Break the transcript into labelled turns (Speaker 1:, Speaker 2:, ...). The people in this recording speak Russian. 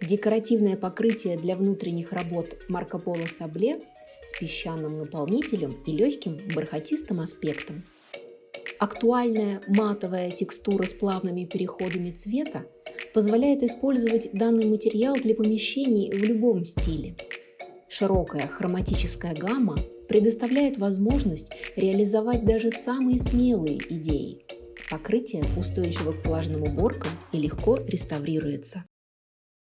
Speaker 1: Декоративное покрытие для внутренних работ Марко Поло Сабле с песчаным наполнителем и легким бархатистым аспектом. Актуальная матовая текстура с плавными переходами цвета позволяет использовать данный материал для помещений в любом стиле. Широкая хроматическая гамма предоставляет возможность реализовать даже самые смелые идеи. Покрытие устойчиво к влажным уборкам и легко реставрируется.